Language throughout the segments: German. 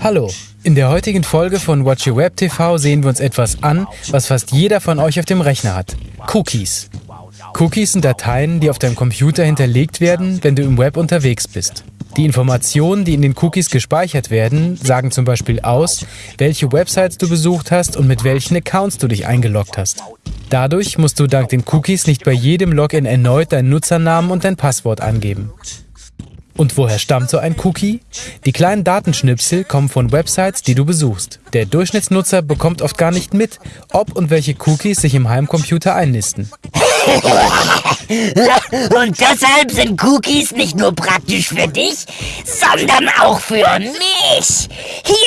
Hallo, in der heutigen Folge von Watch Your Web TV sehen wir uns etwas an, was fast jeder von euch auf dem Rechner hat. Cookies. Cookies sind Dateien, die auf deinem Computer hinterlegt werden, wenn du im Web unterwegs bist. Die Informationen, die in den Cookies gespeichert werden, sagen zum Beispiel aus, welche Websites du besucht hast und mit welchen Accounts du dich eingeloggt hast. Dadurch musst du dank den Cookies nicht bei jedem Login erneut deinen Nutzernamen und dein Passwort angeben. Und woher stammt so ein Cookie? Die kleinen Datenschnipsel kommen von Websites, die du besuchst. Der Durchschnittsnutzer bekommt oft gar nicht mit, ob und welche Cookies sich im Heimcomputer einnisten. Und deshalb sind Cookies nicht nur praktisch für dich, sondern auch für mich. Hier,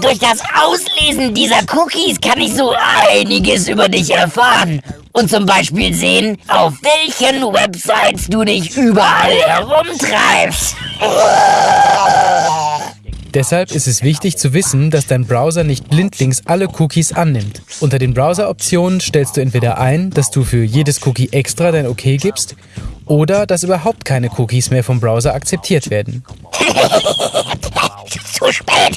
durch das Auslesen dieser Cookies kann ich so einiges über dich erfahren. Und zum Beispiel sehen, auf welchen Websites du dich überall herumtreibst. Deshalb ist es wichtig zu wissen, dass dein Browser nicht blindlings alle Cookies annimmt. Unter den Browser-Optionen stellst du entweder ein, dass du für jedes Cookie extra dein OK gibst oder dass überhaupt keine Cookies mehr vom Browser akzeptiert werden. Zu spät!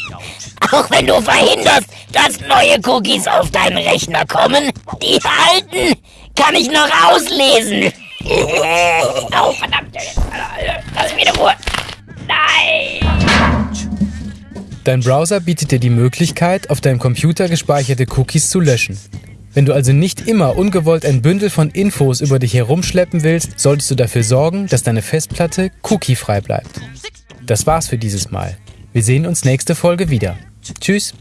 Auch wenn du verhinderst, dass neue Cookies auf deinen Rechner kommen, die alten kann ich noch auslesen. Oh, verdammt. Lass mich in Ruhe. Nein! Dein Browser bietet dir die Möglichkeit, auf deinem Computer gespeicherte Cookies zu löschen. Wenn du also nicht immer ungewollt ein Bündel von Infos über dich herumschleppen willst, solltest du dafür sorgen, dass deine Festplatte cookiefrei bleibt. Das war's für dieses Mal. Wir sehen uns nächste Folge wieder. Tschüss.